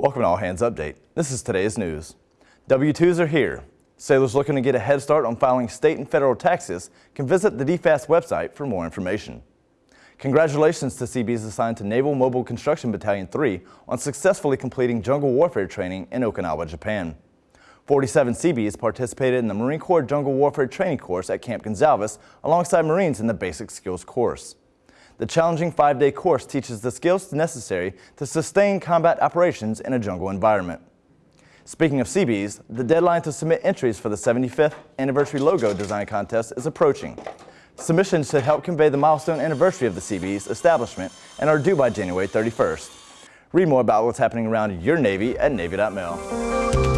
Welcome to All Hands Update. This is today's news. W-2s are here. Sailors looking to get a head start on filing state and federal taxes can visit the DFAS website for more information. Congratulations to Seabees assigned to Naval Mobile Construction Battalion 3 on successfully completing jungle warfare training in Okinawa, Japan. 47 Seabees participated in the Marine Corps Jungle Warfare Training Course at Camp Gonsalves alongside Marines in the Basic Skills course. The challenging five-day course teaches the skills necessary to sustain combat operations in a jungle environment. Speaking of Seabees, the deadline to submit entries for the 75th anniversary logo design contest is approaching. Submissions should help convey the milestone anniversary of the Seabees establishment and are due by January 31st. Read more about what's happening around your Navy at Navy.mil.